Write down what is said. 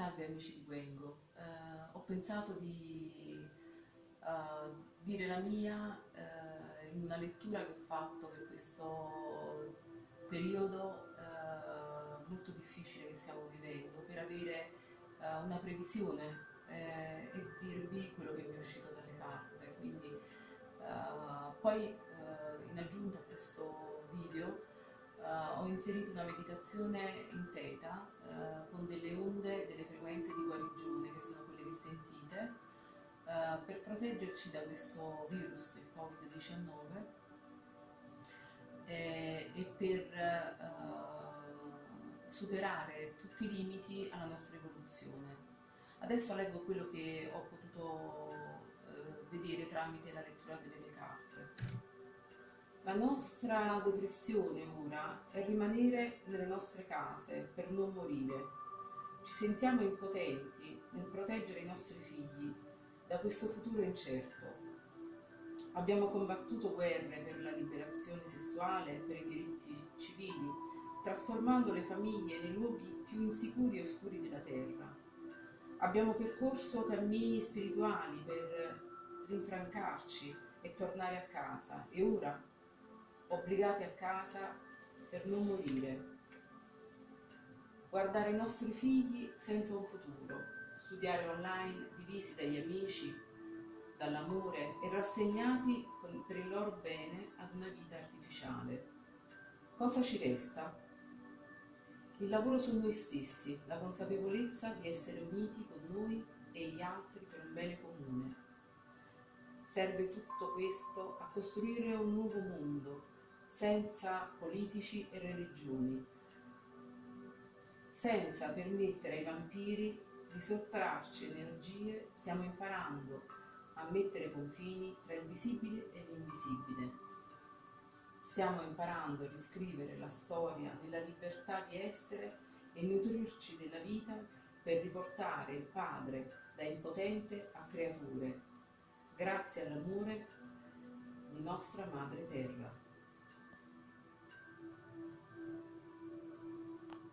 salve amici di Gwengo. Eh, ho pensato di eh, dire la mia eh, in una lettura che ho fatto per questo periodo eh, molto difficile che stiamo vivendo, per avere eh, una previsione eh, e dirvi quello che mi è uscito dalle carte. Quindi, poi in aggiunta a questo inserito una meditazione in teta uh, con delle onde, delle frequenze di guarigione che sono quelle che sentite uh, per proteggerci da questo virus, il Covid-19 e, e, per superare tutti i limiti alla nostra evoluzione. Adesso leggo quello che ho potuto vedere tramite la lettura delle mie carte. La nostra depressione ora è rimanere nelle nostre case per non morire. Ci sentiamo impotenti nel proteggere i nostri figli da questo futuro incerto. Abbiamo combattuto guerre per la liberazione sessuale, per i diritti civili, trasformando le famiglie nei luoghi più insicuri e oscuri della terra. Abbiamo percorso cammini spirituali per rinfrancarci e tornare a casa e ora obbligati a casa per non morire, guardare i nostri figli senza un futuro, studiare online divisi dagli amici, dall'amore e rassegnati per il loro bene ad una vita artificiale. Cosa ci resta? Il lavoro su noi stessi, la consapevolezza di essere uniti con noi e gli altri per un bene comune. Serve tutto questo a costruire un nuovo mondo senza politici e religioni, senza permettere ai vampiri di sottrarci energie, stiamo imparando a mettere confini tra il visibile e l'invisibile. Stiamo imparando a riscrivere la storia nella libertà di essere e nutrirci della vita per riportare il Padre da impotente a creature, grazie all'amore di nostra Madre Terra.